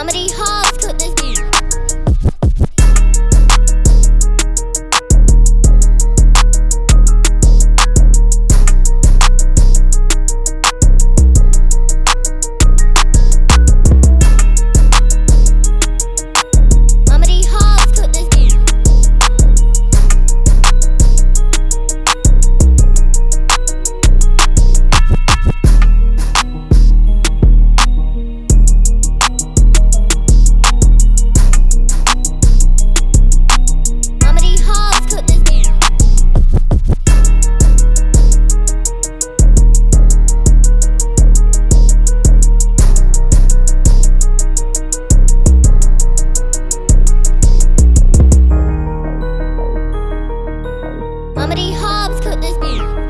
Somebody home. could this be?